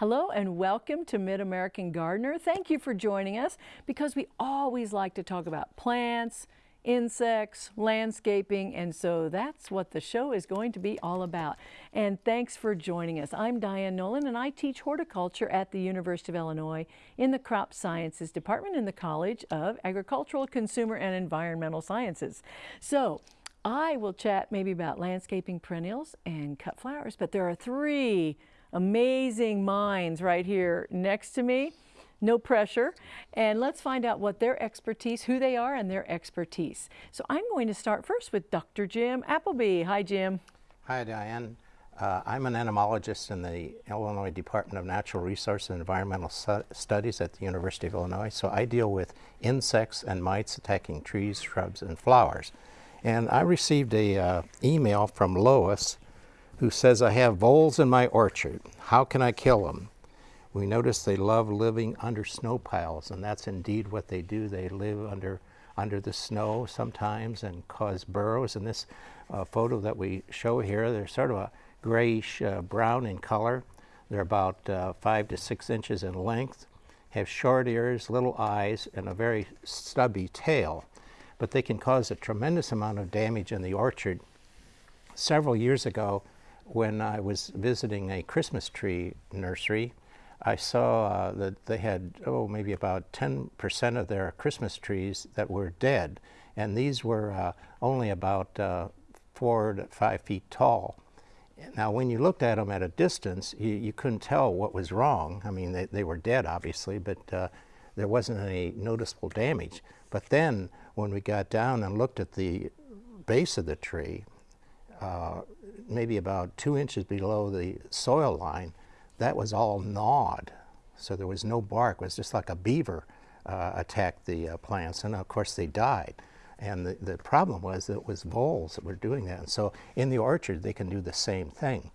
Hello and welcome to Mid-American Gardener. Thank you for joining us because we always like to talk about plants, insects, landscaping, and so that's what the show is going to be all about. And thanks for joining us. I'm Diane Nolan and I teach horticulture at the University of Illinois in the Crop Sciences Department in the College of Agricultural, Consumer, and Environmental Sciences. So I will chat maybe about landscaping perennials and cut flowers, but there are three amazing minds right here next to me. No pressure. And let's find out what their expertise, who they are and their expertise. So I'm going to start first with Dr. Jim Appleby. Hi, Jim. Hi, Diane. Uh, I'm an entomologist in the Illinois Department of Natural Resources and Environmental Studies at the University of Illinois. So I deal with insects and mites attacking trees, shrubs, and flowers. And I received a uh, email from Lois who says, I have voles in my orchard. How can I kill them? We notice they love living under snow piles, and that's indeed what they do. They live under, under the snow sometimes and cause burrows. In this uh, photo that we show here, they're sort of a grayish uh, brown in color. They're about uh, five to six inches in length, have short ears, little eyes, and a very stubby tail. But they can cause a tremendous amount of damage in the orchard. Several years ago, when I was visiting a Christmas tree nursery, I saw uh, that they had, oh, maybe about 10% of their Christmas trees that were dead. And these were uh, only about uh, four to five feet tall. Now, when you looked at them at a distance, you, you couldn't tell what was wrong. I mean, they, they were dead, obviously, but uh, there wasn't any noticeable damage. But then, when we got down and looked at the base of the tree, uh, maybe about two inches below the soil line, that was all gnawed. So there was no bark. It was just like a beaver uh, attacked the uh, plants. And of course they died. And the, the problem was that it was voles that were doing that. And so in the orchard, they can do the same thing.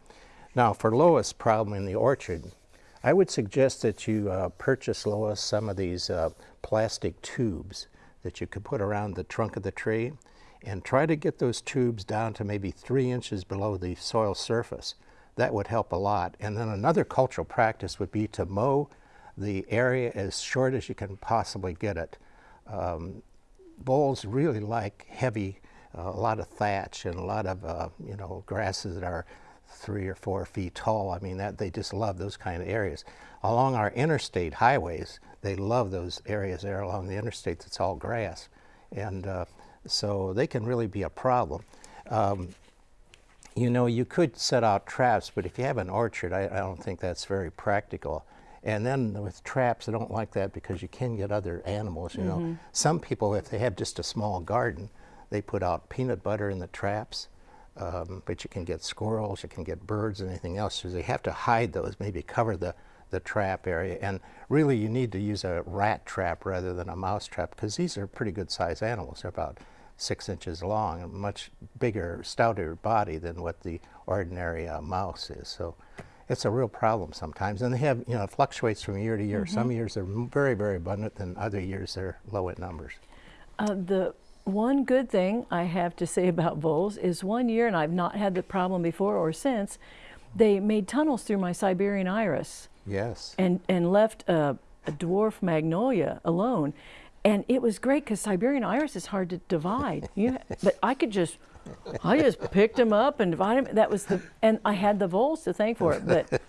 Now for Lois' problem in the orchard, I would suggest that you uh, purchase, Lois, some of these uh, plastic tubes that you could put around the trunk of the tree and try to get those tubes down to maybe three inches below the soil surface. That would help a lot. And then another cultural practice would be to mow the area as short as you can possibly get it. Um, really like heavy, uh, a lot of thatch and a lot of, uh, you know, grasses that are three or four feet tall. I mean, that they just love those kind of areas. Along our interstate highways, they love those areas there along the interstate that's all grass. And uh, so they can really be a problem. Um, you know, you could set out traps, but if you have an orchard, I, I, don't think that's very practical. And then with traps, I don't like that because you can get other animals, you mm -hmm. know. Mm-hmm. Some people, if they have just a small garden, they put out peanut butter in the traps, um, but you can get squirrels, you can get birds and anything else. So they have to hide those, maybe cover the, the trap area. And really you need to use a rat trap rather than a mouse trap because these are pretty good sized animals. They're about six inches long, a much bigger, stouter body than what the ordinary uh, mouse is. So it's a real problem sometimes. And they have, you know, it fluctuates from year to year. Mm -hmm. Some years they're very, very abundant, and other years they're low in numbers. Uh, the one good thing I have to say about voles is one year, and I've not had the problem before or since, they made tunnels through my Siberian iris. Yes. And, and left a, a dwarf magnolia alone. And it was great because Siberian iris is hard to divide. You, but I could just, I just picked them up and divided them. That was the, and I had the voles to thank for it. But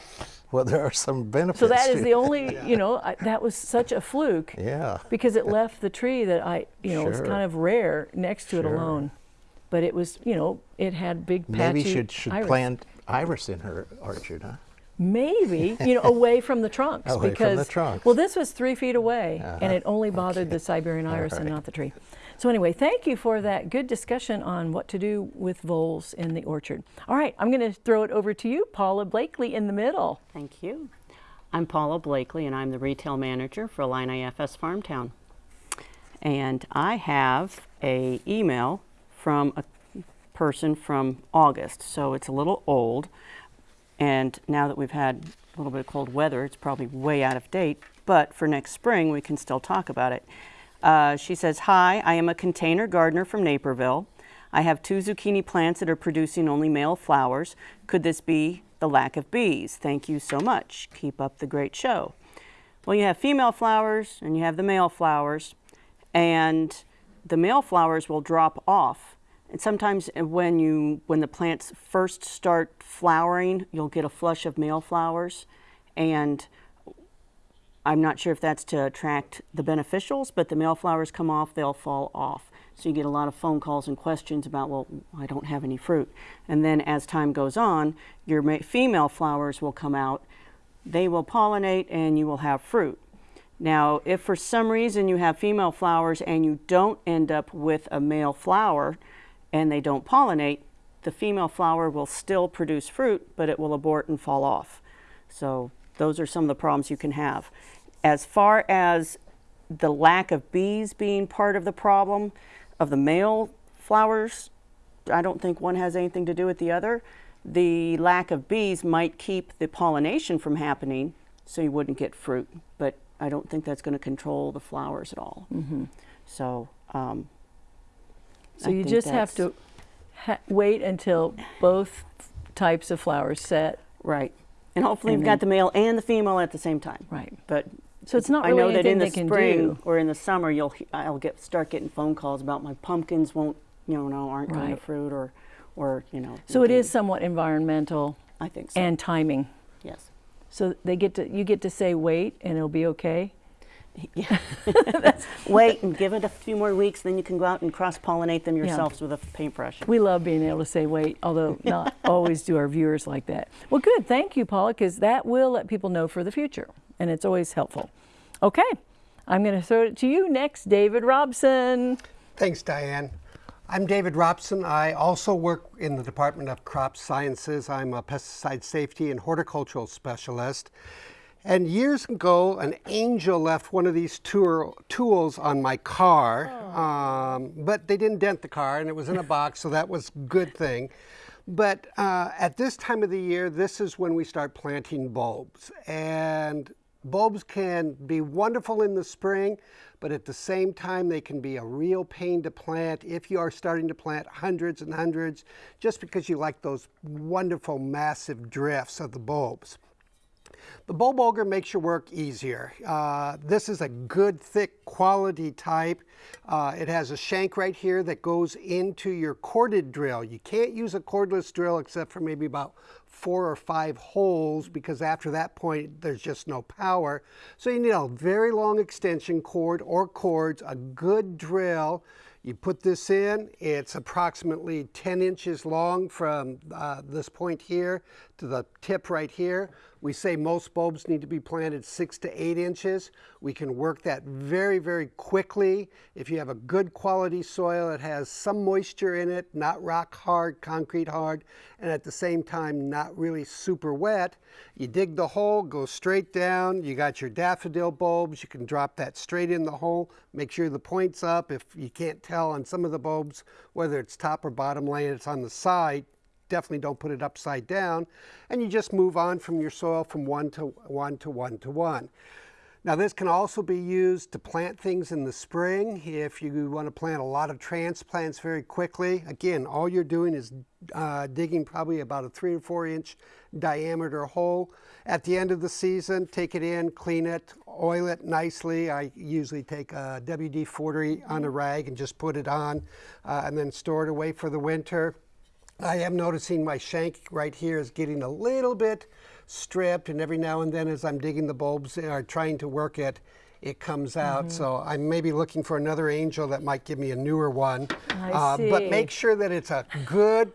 well, there are some benefits. So that is the only, you know, I, that was such a fluke. Yeah. Because it left the tree that I, you know, sure. was kind of rare next to sure. it alone. But it was, you know, it had big patchy Maybe should should iris. plant iris in her orchard, huh? Maybe you know away from the trunks away because the trunks. well this was three feet away uh -huh. and it only bothered okay. the Siberian iris right. and not the tree. So anyway, thank you for that good discussion on what to do with voles in the orchard. All right, I'm going to throw it over to you, Paula Blakely in the middle. Thank you. I'm Paula Blakely and I'm the retail manager for Illini FS Farmtown. And I have a email from a person from August, so it's a little old. And now that we've had a little bit of cold weather, it's probably way out of date, but for next spring, we can still talk about it. Uh, she says, hi, I am a container gardener from Naperville. I have two zucchini plants that are producing only male flowers. Could this be the lack of bees. Thank you so much. Keep up the great show. Well, you have female flowers and you have the male flowers, and the male flowers will drop off. And sometimes eh, when you when the plants first start flowering, you'll get a flush of male flowers, and I'm not sure if that's to attract the beneficials, but the male flowers come off, they'll fall off. So you get a lot of phone calls and questions about, well, I don't have any fruit. And then as time goes on, your female flowers will come out, they will pollinate, and you will have fruit. Now, if for some reason you have female flowers and you don't end up with a male flower and they don't pollinate, the female flower will still produce fruit, but it will abort and fall off. So those are some of the problems you can have. As far as the lack of bees being part of the problem of the male flowers, I don't think one has anything to do with the other. The lack of bees might keep the pollination from happening, so you wouldn't get fruit, but I don't think that's going to control the flowers at all. Mm -hmm. So, um, so I you just have to ha wait until both types of flowers set. Right. And hopefully and you've got the male and the female at the same time. Right. But so it's not really I know that in the spring or in the summer you'll I'll get start getting phone calls about my pumpkins won't you know no aren't right. going to fruit or or you know. So it is somewhat environmental. I think so. And timing. Yes. So they get to you get to say wait and it'll be okay. Yeah. Wait and give it a few more weeks, then you can go out and cross-pollinate them yourselves yeah. with a paintbrush. We love being able to say wait, although not always do our viewers like that. Well, good. Thank you, Paula, because that will let people know for the future, and it's always helpful. Okay, I'm going to throw it to you next, David Robson. Thanks, Diane. I'm David Robson. I also work in the Department of Crop Sciences. I'm a pesticide safety and horticultural specialist. And years ago, an angel left one of these tour, tools on my car, oh. um, but they didn't dent the car, and it was in a box, so that was a good thing. But uh, at this time of the year, this is when we start planting bulbs. And bulbs can be wonderful in the spring, but at the same time, they can be a real pain to plant if you are starting to plant hundreds and hundreds, just because you like those wonderful massive drifts of the bulbs. The bulb auger makes your work easier. Uh, this is a good thick quality type. Uh, it has a shank right here that goes into your corded drill. You can't use a cordless drill except for maybe about four or five holes because after that point there's just no power. So you need a very long extension cord or cords, a good drill, you put this in, it's approximately 10 inches long from uh, this point here to the tip right here. We say most bulbs need to be planted six to eight inches. We can work that very, very quickly. If you have a good quality soil that has some moisture in it, not rock hard, concrete hard, and at the same time not really super wet, you dig the hole, go straight down. You got your daffodil bulbs. You can drop that straight in the hole. Make sure the point's up. If you can't tell on some of the bulbs, whether it's top or bottom laying, it's on the side, definitely don't put it upside down. And you just move on from your soil from one to one to one to one. Now this can also be used to plant things in the spring if you want to plant a lot of transplants very quickly. Again, all you're doing is uh, digging probably about a three or four inch diameter hole. At the end of the season, take it in, clean it, oil it nicely. I usually take a WD-40 on a rag and just put it on uh, and then store it away for the winter. I am noticing my shank right here is getting a little bit stripped and every now and then as I'm digging the bulbs or trying to work it, it comes out. Mm -hmm. So I'm maybe looking for another angel that might give me a newer one. Uh, but make sure that it's a good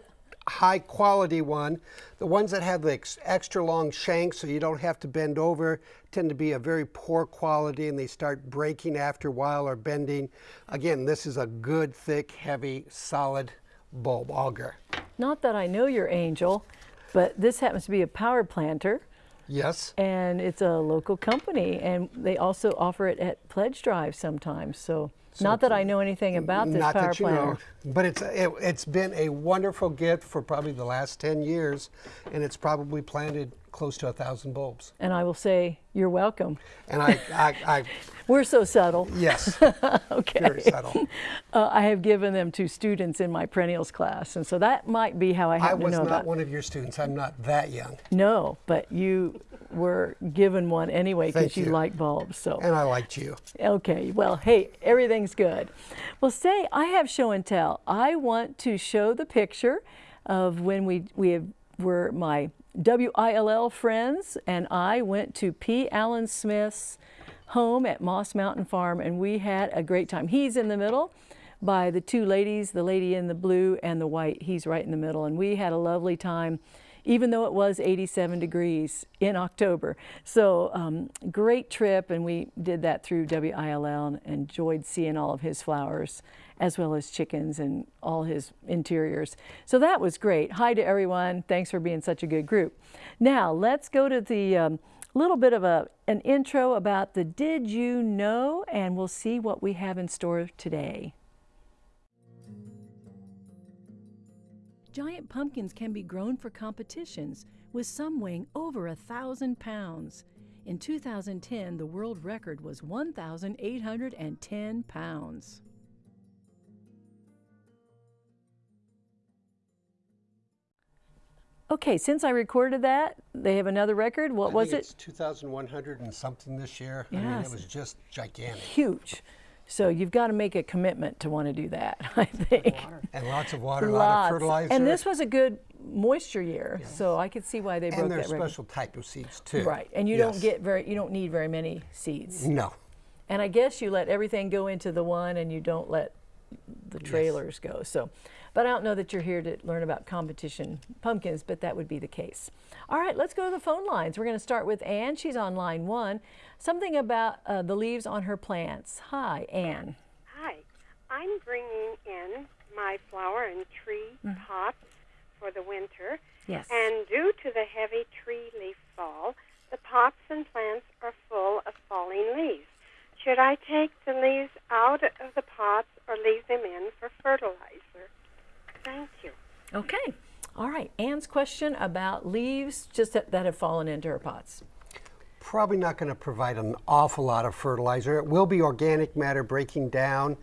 high quality one. The ones that have the ex extra long shank so you don't have to bend over tend to be a very poor quality and they start breaking after a while or bending. Again, this is a good, thick, heavy, solid bulb auger. Not that I know your angel, but this happens to be a power planter. Yes. And it's a local company, and they also offer it at pledge drive sometimes. So, so not that I know anything about this power planter. Know, but it's it, it's been a wonderful gift for probably the last 10 years, and it's probably planted close to a thousand bulbs. And I will say, you're welcome. And I, I, I We're so subtle. yes, Okay. very subtle. Uh, I have given them to students in my perennials class, and so that might be how I I happen was to know not about. one of your students. I'm not that young, No, but you were given one anyway because you you. like bulbs. So and I liked you. okay, well, hey, everything's good. Well, say I have show and tell. I want to show the picture of when we we have, were my WILL friends and I went to P. Allen Smith's home at Moss Mountain Farm and we had a great time. He's in the middle by the two ladies, the lady in the blue and the white. He's right in the middle and we had a lovely time even though it was 87 degrees in October. So um, great trip and we did that through WILL and enjoyed seeing all of his flowers as well as chickens and all his interiors. So that was great. Hi to everyone. Thanks for being such a good group. Now let's go to the um, little bit of a, an intro about the Did You Know and we'll see what we have in store today. Giant pumpkins can be grown for competitions, with some weighing over a thousand pounds. In 2010, the world record was 1,810 pounds. Okay, since I recorded that, they have another record. What I was think it? It's 2,100 and something this year. I mean, it was just gigantic. Huge. So you've got to make a commitment to want to do that, I think. And lots of water, a lot of fertilizer. And this was a good moisture year, so I could see why they broke and they're that special type of seeds too. Right, and you don't get very, you don't need very many seeds. No. And I guess you let everything go into the one, and you don't let the trailers go. So, but I don't know that you're here to learn about competition pumpkins, but that would be the case. All right, let's go to the phone lines. We're going to start with Ann. She's on line one. Something about uh, the leaves on her plants. Hi, Ann. Hi, I'm bringing in my flower and tree pots for the winter. Yes. And due to the heavy tree leaf fall, the pots and plants are full of falling leaves. Should I take the leaves out of the pots or leave them in for fertilizer? Thank you. Okay. All right. Ann's question about leaves just that, that have fallen into her pots. Probably not going to provide an awful lot of fertilizer. It will be organic matter breaking down.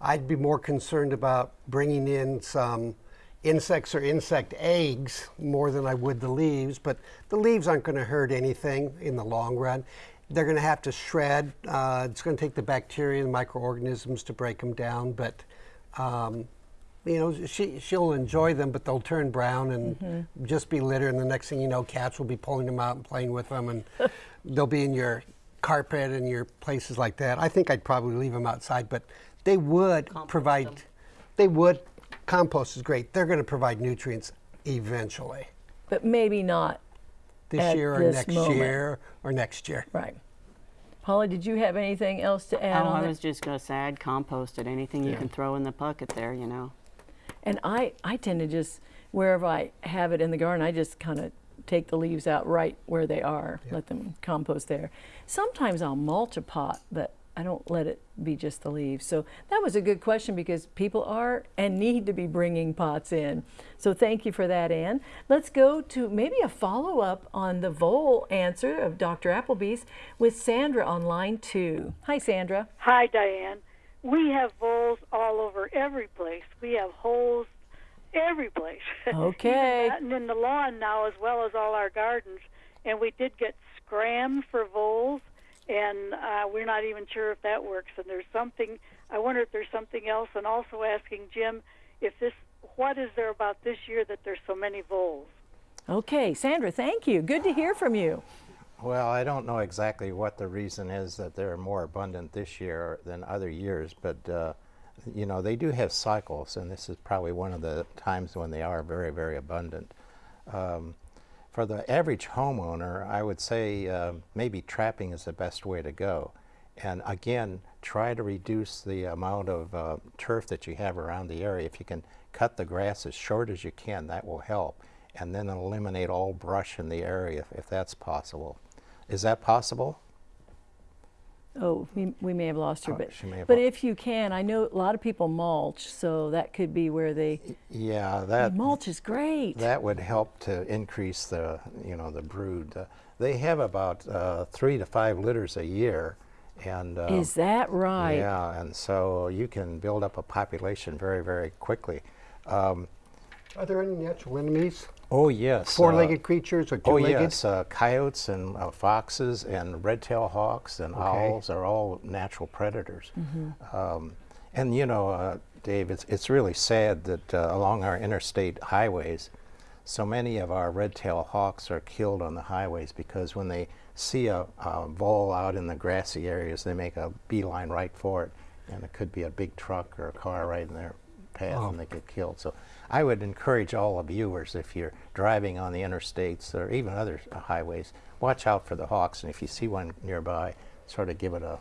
I'd be more concerned about bringing in some insects or insect eggs more than I would the leaves, but the leaves aren't going to hurt anything in the long run. They're going to have to shred. Uh, it's going to take the bacteria and microorganisms to break them down, but um, you know, she, she'll enjoy them, but they'll turn brown and mm-hmm. just be litter. And the next thing you know, cats will be pulling them out and playing with them, and they'll be in your carpet and your places like that. I think I'd probably leave them outside, but they would provide. They would. Compost is great. They're going to provide nutrients eventually, But maybe not this At year or this next moment. year or next year. right. Paula, did you have anything else to add Oh, on I that? was just going to say I'd compost it. Anything you can throw in the bucket there, you know. And I, I tend to just, wherever I have it in the garden, I just kind of take the leaves out right where they are, let them compost there. Sometimes I'll mulch a pot, but I don't let it be just the leaves. So that was a good question because people are and need to be bringing pots in. So thank you for that, Ann. Let's go to maybe a follow up on the vole answer of Dr. Appleby's with Sandra on line two. Hi, Sandra. Hi, Diane. We have voles all over every place. We have holes every place. Okay. And in the lawn now, as well as all our gardens. And we did get scrammed for voles, and uh, we're not even sure if that works. And there's something. I wonder if there's something else. And also asking Jim if this. What is there about this year that there's so many voles? Okay, Sandra, thank you. Good to hear from you. Well, I don't know exactly what the reason is that they're more abundant this year than other years, but uh, you know they do have cycles, and this is probably one of the times when they are very, very abundant. Um, for the average homeowner, I would say uh, maybe trapping is the best way to go. And again, try to reduce the amount of uh, turf that you have around the area. If you can cut the grass as short as you can, that will help. And then eliminate all brush in the area if, if that's possible. Is that possible? Oh, we, we may have lost her, Oh, but, she may have but lo- if you can, I know a lot of people mulch, so that could be where they, Yeah, that mulch is great. that would help to increase the you know the brood. Uh, they have about uh, three to five litters a year, and uh, Is that right? yeah, and so you can build up a population very very quickly. Um, Are there any natural enemies? Oh yes, uh, Four-legged creatures or Oh two-legged? yes, uh, coyotes and uh, foxes and red-tailed hawks and owls are all natural predators. Um, and you know, uh, Dave, it's it's really sad that uh, along our interstate highways, so many of our red-tailed hawks are killed on the highways because when they see a, a vole out in the grassy areas, they make a beeline right for it, and it could be a big truck or a car right in their path, and they get killed. So I would encourage all the viewers, if you're driving on the interstates or even other highways, watch out for the hawks, and if you see one nearby, sort of give it a,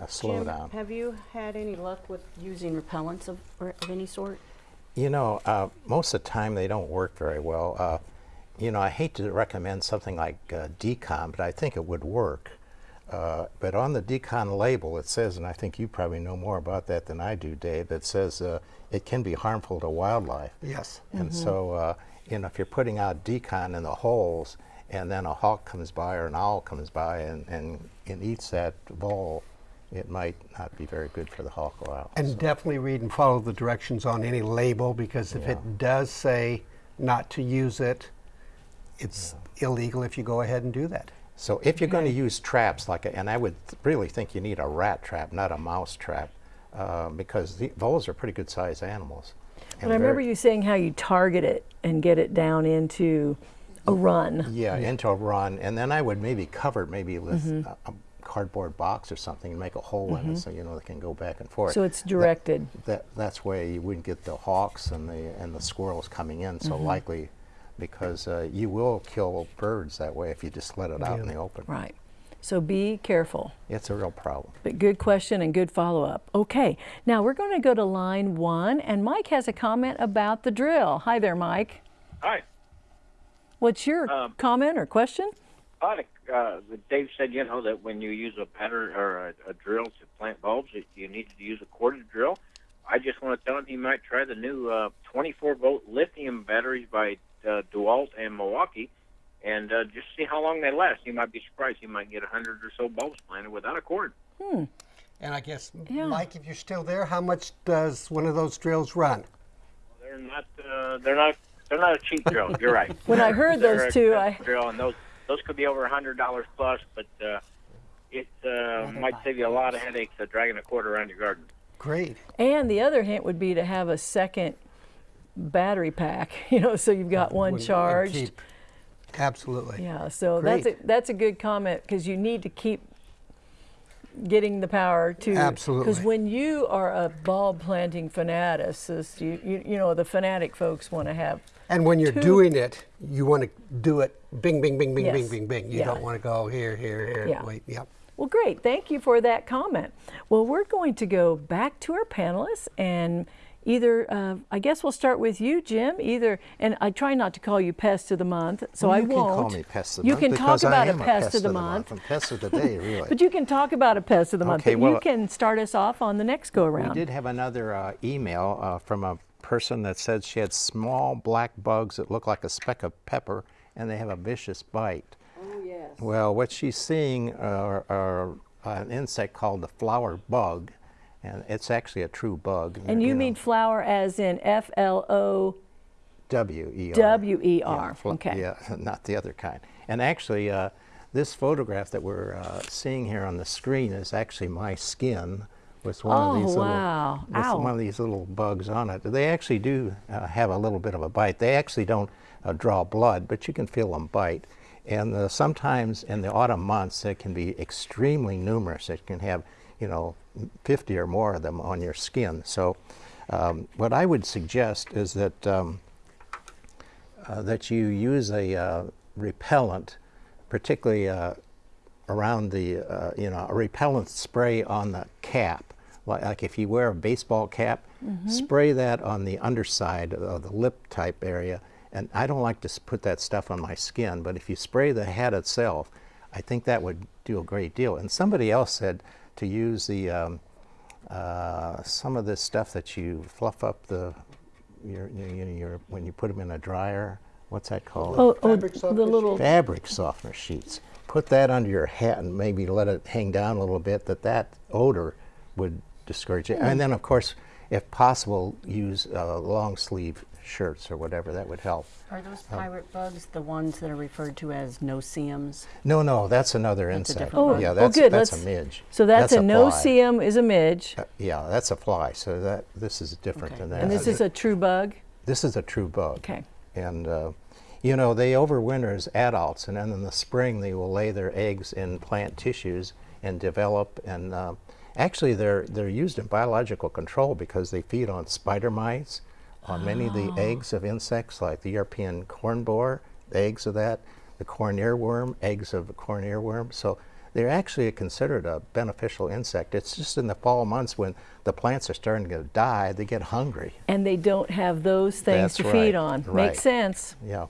a slow Jim, down. have you had any luck with using repellents of, or of any sort? You know, uh, most of the time they don't work very well. Uh, you know, I hate to recommend something like uh, d-CON, but I think it would work. Uh, but on the d-CON label, it says, and I think you probably know more about that than I do, Dave. It says uh, it can be harmful to wildlife. Yes. And so, uh, you know, if you're putting out d-CON in the holes, and then a hawk comes by or an owl comes by and, and, and eats that vole, it might not be very good for the hawk or owl. And So- definitely read and follow the directions on any label because if Yeah. it does say not to use it, it's illegal if you go ahead and do that. So if you're going to use traps, like, a, and I would really think you need a rat trap, not a mouse trap, uh, because the voles are pretty good sized animals. But I remember you saying how you target it and get it down into a run. Yeah, into a run, and then I would maybe cover it maybe with mm-hmm. a, a cardboard box or something and make a hole in it mm-hmm. so you know they can go back and forth. So it's directed. That, that's where you wouldn't get the hawks and the and the squirrels coming in so mm-hmm. likely, because uh, you will kill birds that way if you just let it out in the open. Right. So be careful. It's a real problem. But good question and good follow up. Okay, now we're going to go to line one, and Mike has a comment about the drill. Hi there, Mike. Hi. What's your Um, comment or question? I uh, Dave said, you know, that when you use a pattern or a, a drill to plant bulbs, you need to use a corded drill. I just want to tell him he might try the new uh, 24 volt lithium batteries by uh, DeWalt and Milwaukee, and uh, just see how long they last. You might be surprised. You might get a hundred or so bulbs planted without a cord. Hmm. And I guess, Yeah. Mike, if you're still there, how much does one of those drills run? They're not. Uh, they're not. They're not a cheap drill. You're right. When I heard They're those two, I drill, and those those could be over a hundred dollars plus, but uh, it uh, might save you a lot of headaches of dragging a cord around your garden. Great. and the other hint would be to have a second battery pack. You know, so you've got one charged. Absolutely. Yeah, so that's a, that's a good comment because you need to keep getting the power to absolutely because when you are a bulb planting fanaticist, you, you you know the fanatic folks want to have And when you're Two- doing it, you want to do it bing, bing, bing, bing, Yes. bing, bing, bing. You Yeah. don't want to go here, here, here. Yeah. Wait, yep. Well, great. Thank you for that comment. Well, we're going to go back to our panelists and either, uh, I guess we'll start with you, Jim. Either, and I try not to call you Pest of the Month, so Well, I won't. You can call me Pest of the You Month can because talk I about am a Pest of the Month. I'm Pest of the Day, really. But you can talk about a Pest of the Month. Okay, but you can start us off on the next go around. We did have another uh, email uh, from a person that said she had small black bugs that look like a speck of pepper and they have a vicious bite. Oh, yes. Well, what she's seeing are, are an insect called the flower bug, and it's actually a true bug. And you know, mean flower as in F-L-O? W-E-R. W-E-R, Yeah, Okay. Yeah, not the other kind. And actually, uh, this photograph that we're uh, seeing here on the screen is actually my skin with one Oh, of these wow. little with Ow. one of these little bugs on it. They actually do uh, have a little bit of a bite. They actually don't uh, draw blood, but you can feel them bite. And uh, sometimes in the autumn months, it can be extremely numerous. It can have, you know, 50 or more of them on your skin. So, um, what I would suggest is that. Um, uh, that you use a uh, repellent, particularly uh, around the, uh, you know, a repellent spray on the cap. Like, like if you wear a baseball cap, spray that on the underside of the lip type area. And I don't like to put that stuff on my skin, but if you spray the hat itself, I think that would do a great deal. And somebody else said to use the um, uh, some of this stuff that you fluff up the your, your, your, your when you put them in a dryer. What's that called? Oh, oh Fabric the softener little, fabric softener sheets. Put that under your hat and maybe let it hang down a little bit. That that odor would discourage it. And then of course, if possible, use uh, long sleeve shirts or whatever. That would help. Are those pirate bugs the ones that are referred to as no-see-ums? No, no, that's another That's insect. one. yeah, Oh, that's good, that's a midge. so that's, a fly. no-see-um is a midge, Uh, yeah, that's a fly. So that this is different Okay. than that. and this is a true bug? this is a true bug. Okay. And uh, you know they overwinter as adults, and then in the spring they will lay their eggs in plant tissues and develop. And uh, actually, they're they're used in biological control because they feed on spider mites, on many of the eggs of insects like the European corn borer, the eggs of that, the corn earworm, eggs of the corn earworm. So they're actually considered a beneficial insect. It's just in the fall months when the plants are starting to die, they get hungry. And they don't have those things That's to right, feed on. right. Makes sense. Yeah.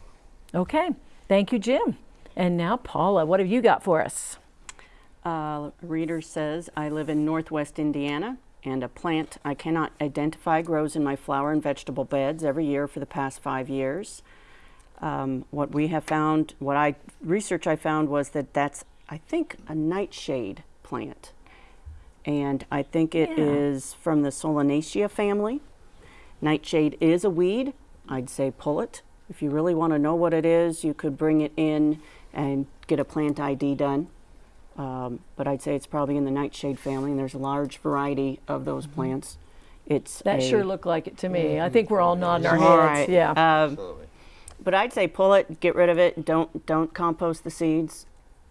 Okay, thank you, Jim. And now, Paula, what have you got for us? Uh, reader says, I live in northwest Indiana, and a plant I cannot identify grows in my flower and vegetable beds every year for the past five years. Um, what we have found, what I research I found was that that's, I think, a nightshade plant. And I think it is Yeah. from the Solanaceae family. Nightshade is a weed. I'd say pull it. If you really want to know what it is, you could bring it in and get a plant ID done. Um, but I'd say it's probably in the nightshade family, and there's a large variety of those plants. It's That a- sure looked like it to me. I think we're all nodding our heads. right. Yeah. Um, but I'd say pull it, get rid of it. Don't don't compost the seeds,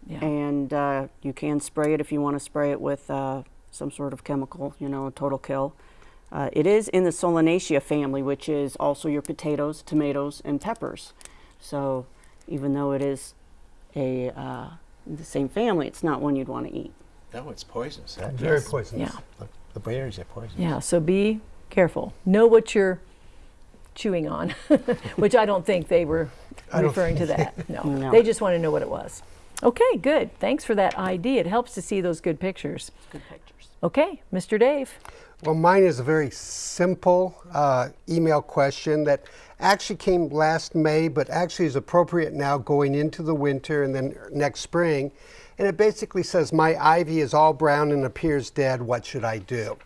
yeah. and uh, you can spray it if you want to spray it with uh, some sort of chemical, you know, a total kill. Uh, it is in the Solanaceae family, which is also your potatoes, tomatoes, and peppers. So even though it is a uh, the same family, it's not one you'd want to eat. No, it's poisonous. That- Very yes. poisonous. Yeah. The, the berries are poisonous. Yeah, so be careful. Know what you're chewing on, which I don't think they were referring to that. No. No. They just want to know what it was. Okay, good. Thanks for that ID. It helps to see those good pictures. Good pictures. Okay, Mr. Dave. Well, mine is a very simple uh, email question that actually came last May, but actually is appropriate now going into the winter and then next spring. And it basically says, My ivy is all brown and appears dead. What should I do?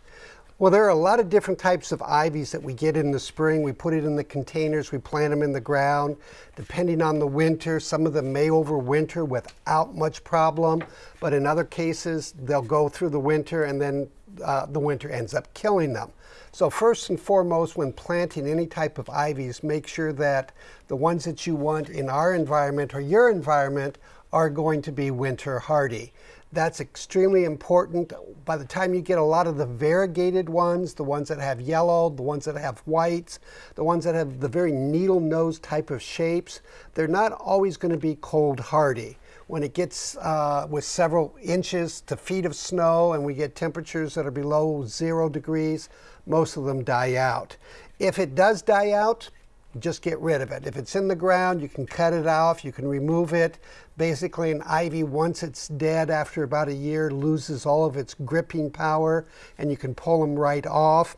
Well, there are a lot of different types of ivies that we get in the spring. We put it in the containers, we plant them in the ground. Depending on the winter, some of them may overwinter without much problem, but in other cases, they'll go through the winter and then uh, the winter ends up killing them. So first and foremost, when planting any type of ivies, make sure that the ones that you want in our environment or your environment are going to be winter hardy. That's extremely important. By the time you get a lot of the variegated ones, the ones that have yellow, the ones that have whites, the ones that have the very needle nose type of shapes, they're not always going to be cold hardy. When it gets uh, with several inches to feet of snow and we get temperatures that are below zero degrees, most of them die out. If it does die out, just get rid of it. If it's in the ground, you can cut it off, you can remove it. Basically, an ivy, once it's dead after about a year, loses all of its gripping power and you can pull them right off.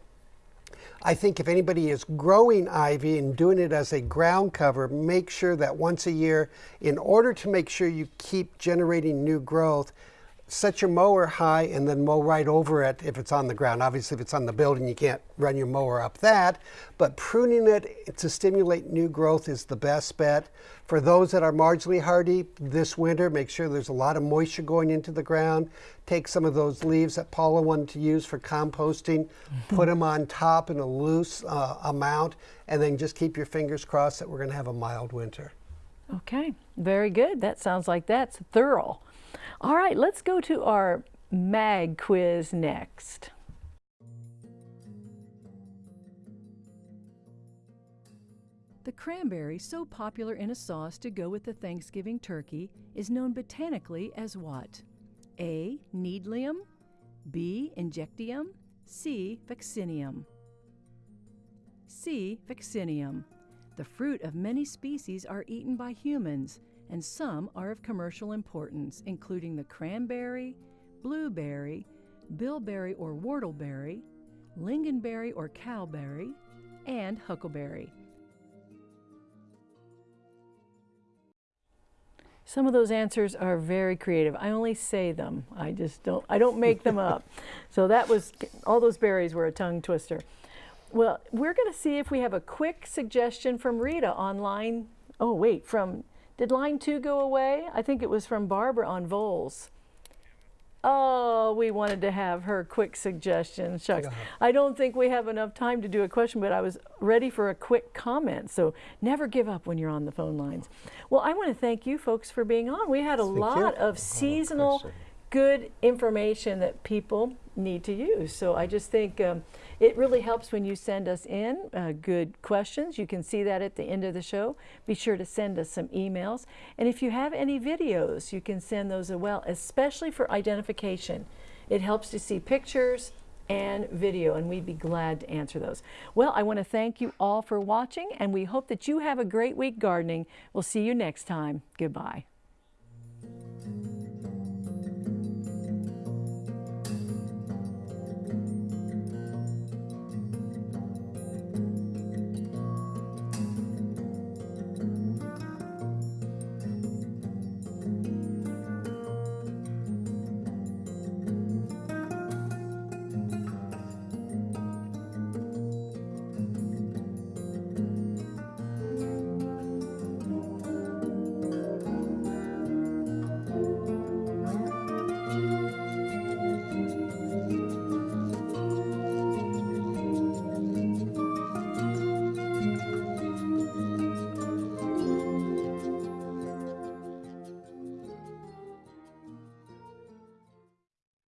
I think if anybody is growing ivy and doing it as a ground cover, make sure that once a year, in order to make sure you keep generating new growth, set your mower high and then mow right over it if it's on the ground. Obviously, if it's on the building, you can't run your mower up that, but pruning it to stimulate new growth is the best bet. For those that are marginally hardy this winter, make sure there's a lot of moisture going into the ground. Take some of those leaves that Paula wanted to use for composting, put them on top in a loose uh, amount, and then just keep your fingers crossed that we're going to have a mild winter. Okay, very good. That sounds like that's thorough. All right, let's go to our mag quiz next. The cranberry, so popular in a sauce to go with the Thanksgiving turkey, is known botanically as what? A. Needlium, B. Injectium, C. Vaccinium. C. Vaccinium. The fruit of many species are eaten by humans. And some are of commercial importance, including the cranberry, blueberry, bilberry or whortleberry, lingonberry or cowberry, and huckleberry. Some of those answers are very creative. I only say them. I just don't, I don't make them up. So that was, all those berries were a tongue twister. Well, we're going to see if we have a quick suggestion from Rita online. oh wait, from, did line two go away? I think it was from Barbara on Voles. Oh, we wanted to have her quick suggestion. Shucks. I don't think we have enough time to do a question, but I was ready for a quick comment. So never give up when you're on the phone lines. Well, I want to thank you folks for being on. We had a Thank you. lot of seasonal good information that people need to use. So I just think um, it really helps when you send us in uh, good questions. You can see that at the end of the show. Be sure to send us some emails. And if you have any videos, you can send those as well, especially for identification. It helps to see pictures and video, and we'd be glad to answer those. Well, I want to thank you all for watching, and we hope that you have a great week gardening. We'll see you next time. Goodbye.